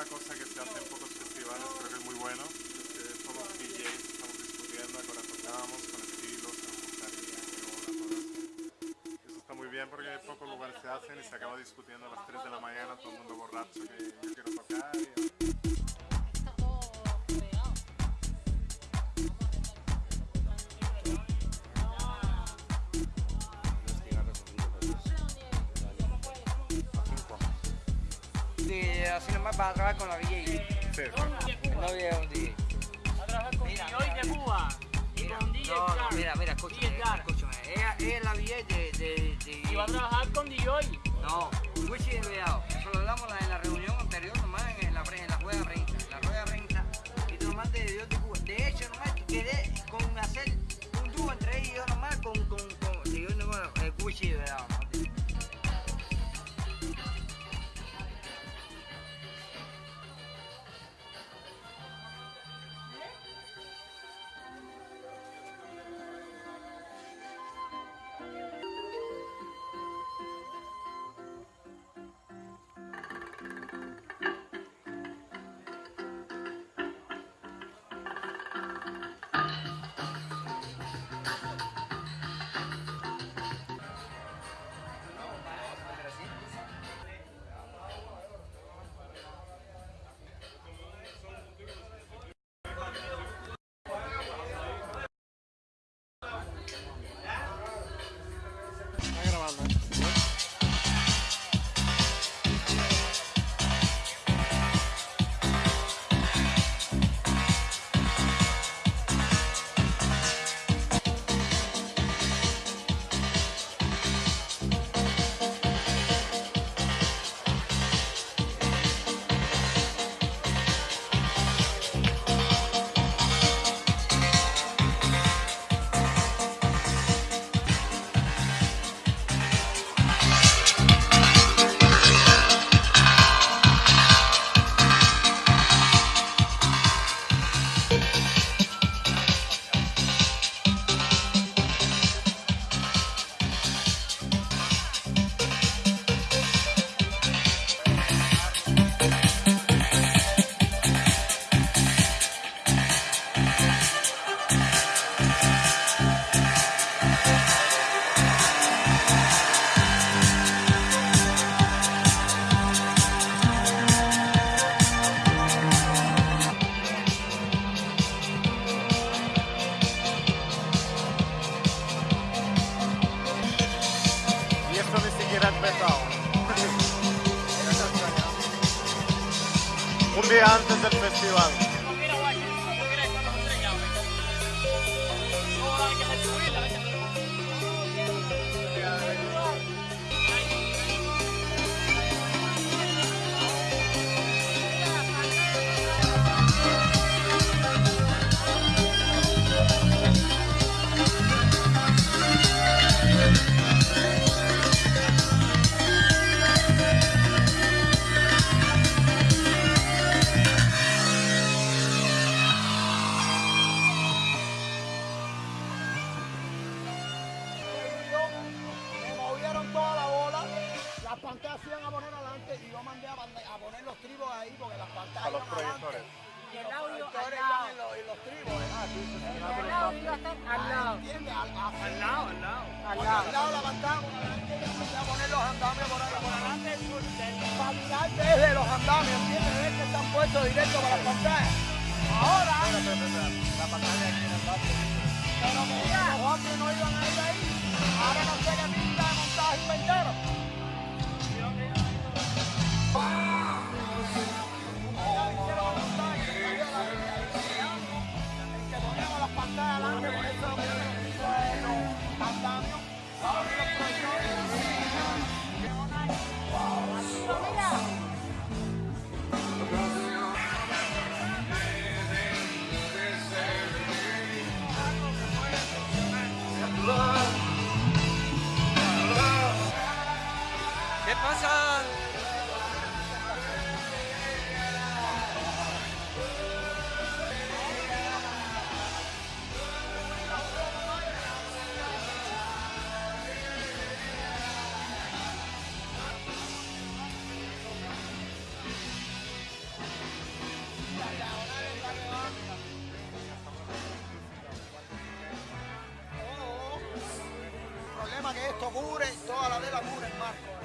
Una cosa que se hace en pocos festivales, creo que es muy bueno. Es que todos los DJs estamos discutiendo, ahora tocamos con estilos, qué hora, todo eso. Eso está muy bien porque pocos lugares se hacen y se acaba discutiendo a las 3 de la mañana, todo el mundo borracho que yo quiero tocar. y- Sí, así nomás para trabajar con la DJ. Sí, El novio es un DJ. a trabajar con Mira, hoy de Cuba. Mira, Con DJ no, no, mira, mira, escúchame, DJ escúchame. Ella, ella es la DJ de, de, de Y va a trabajar con DJ. No, Wichi de Veado. Eso lo hablamos en la reunión anterior, nomás en la, en la rueda renta. En la rueda renta. Y tú nomás de Dios de di singkiran metal. tetap festival. ¿Eh? El a estar al lado. Al, a- Al lado, al lado. Al al lado. lado de la pantalla empecé a poner los andamios por ahí. Por adelante del sur Para mirar desde los andamios, ¿entiendes? Ves que están puestos directo para las pantallas. Ahora, La pantalla aquí en el pero que los hombres no iban a ir ahí. Ahora no sé qué pinta de montaje inventaron. ¿Qué pasa? El problema que esto cubre, toda la tela cubre el marco.